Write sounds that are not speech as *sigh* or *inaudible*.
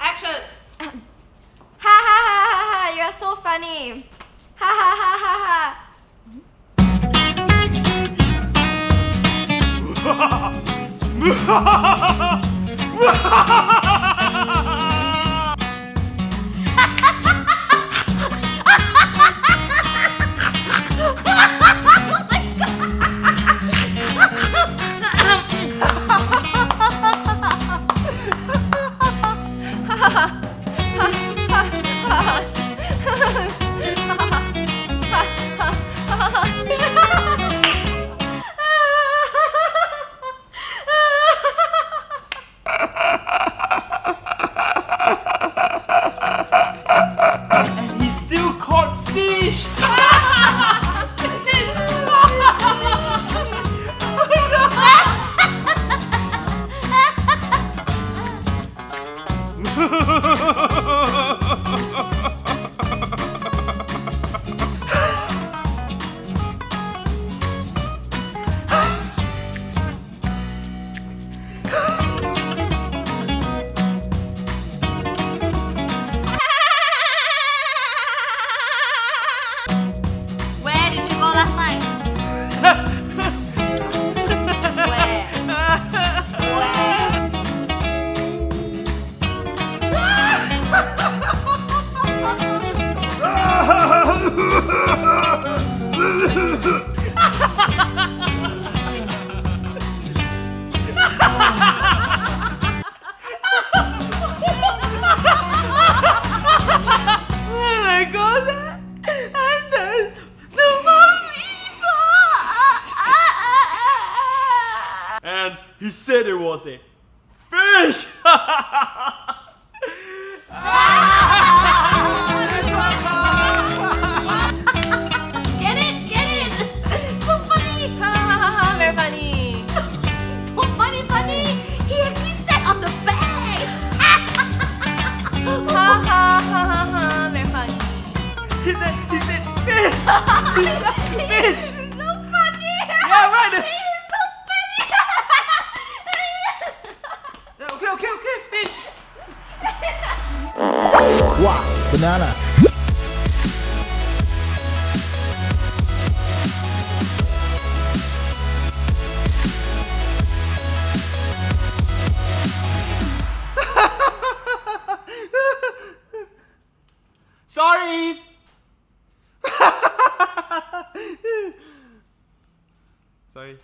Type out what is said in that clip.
Action. *laughs* Ha ha ha ha ha! You're so funny. Ha ha ha ha ha. And *laughs* he said it was a fish! *laughs* Ha ha ha ha ha! Very funny. he, said, fish! fish! so funny. Yeah, right! He's so funny. Okay, okay, okay, fish! Wow, banana. ơi *laughs* Sorry.